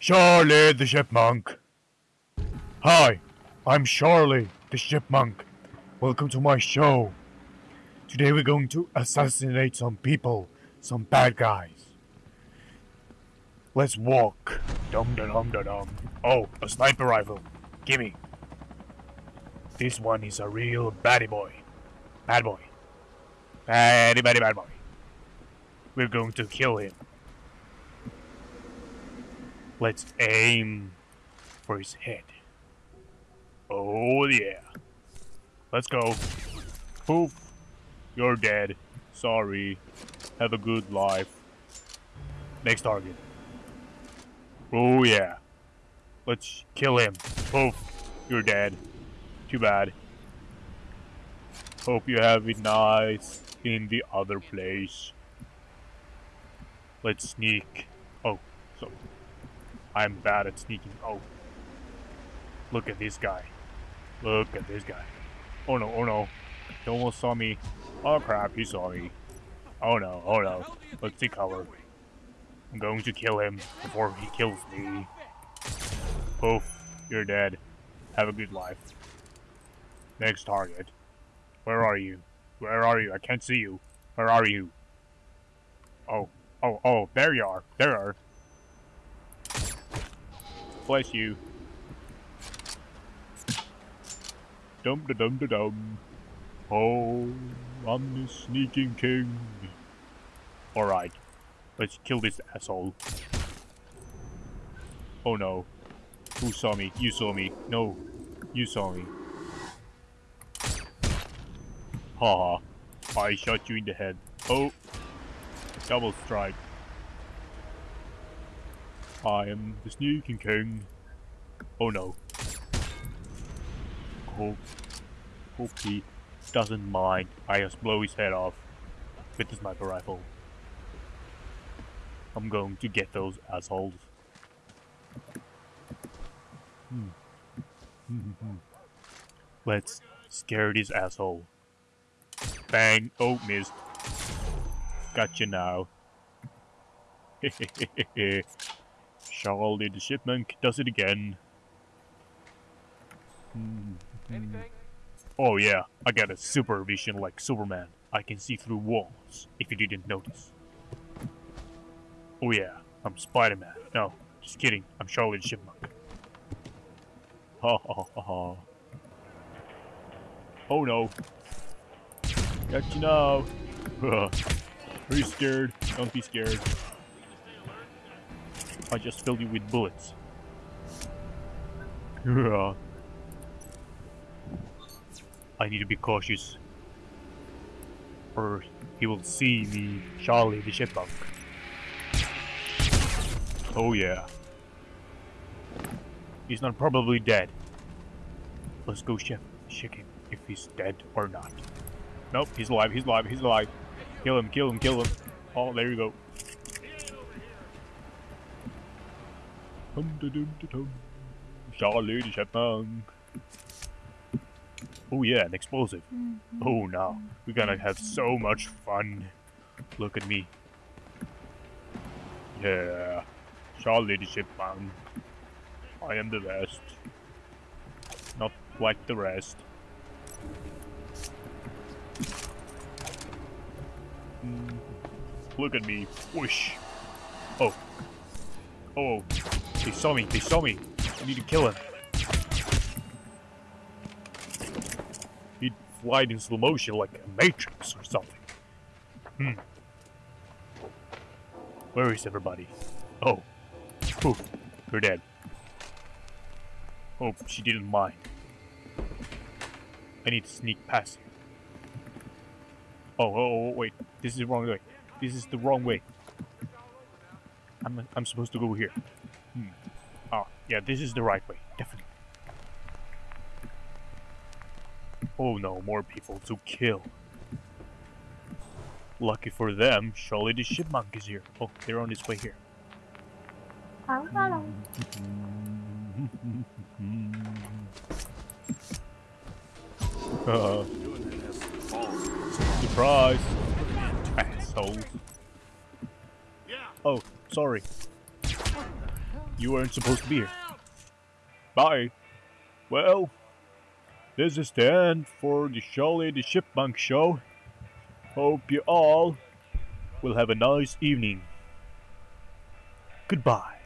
Charlie the Chipmunk. Hi, I'm Charlie the Chipmunk. Welcome to my show. Today we're going to assassinate some people, some bad guys. Let's walk. Dum da dum da dum. Oh, a sniper rifle. Gimme. This one is a real baddie boy. Bad boy. Baddie, baddie, bad boy. We're going to kill him. Let's aim for his head. Oh yeah. Let's go. Poof. You're dead. Sorry. Have a good life. Next target. Oh yeah. Let's kill him. Poof. You're dead. Too bad. Hope you have it nice in the other place. Let's sneak. Oh, so I'm bad at sneaking. Oh. Look at this guy. Look at this guy. Oh no, oh no. He almost saw me. Oh crap, he saw me. Oh no, oh no. Let's take cover. I'm going to kill him before he kills me. Poof, you're dead. Have a good life. Next target. Where are you? Where are you? I can't see you. Where are you? Oh, oh, oh, there you are. There you are. Bless you. Dum da dum da dum. Oh, I'm the sneaking king. Alright, let's kill this asshole. Oh no. Who saw me? You saw me. No, you saw me. Haha. I shot you in the head. Oh. Double strike. I am the sneaking king. Oh no. Hope, hope he doesn't mind. I just blow his head off with the sniper rifle. I'm going to get those assholes. Hmm. Let's scare this asshole. Bang! Oh, missed. Gotcha now. Charlie the Chipmunk does it again. Oh yeah, I got a super vision like Superman. I can see through walls, if you didn't notice. Oh yeah, I'm Spider-Man. No, just kidding, I'm Charlie the Chipmunk. Ha ha ha ha. Oh no. Got you now. Are you scared? Don't be scared. I just filled you with bullets. Yeah. I need to be cautious. Or he will see me, Charlie the Chipmunk. Oh yeah. He's not probably dead. Let's go check, check him if he's dead or not. Nope, he's alive, he's alive, he's alive. Kill him, kill him, kill him. Oh, there you go. Charlie the Chipmunk. Oh yeah, an explosive. Oh no, we're gonna have so much fun. Look at me. Yeah, Charlie the Chipmunk. I am the best. Not like the rest. Mm. Look at me. Whoosh. Oh. Oh. They saw me. They saw me. I need to kill him. He'd fly in slow motion like a Matrix or something. Hmm. Where is everybody? Oh. Poof. You're dead. Hope she didn't mind. I need to sneak past Oh, oh, oh, wait. This is the wrong way. This is the wrong way. I'm, I'm supposed to go here. Hmm. Oh, yeah, this is the right way. Definitely. Oh no, more people to kill. Lucky for them, Charlie the chipmunk is here. Oh, they're on its way here. Hello. uh, surprise! Assholes. Oh, sorry. You weren't supposed to be here. Bye. Well, this is the end for the Charlie the Chipmunk show. Hope you all will have a nice evening. Goodbye.